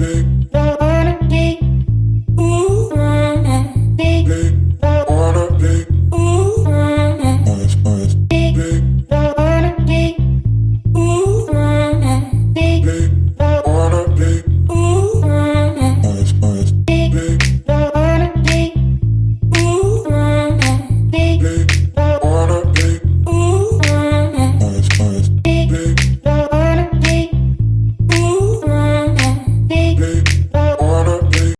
big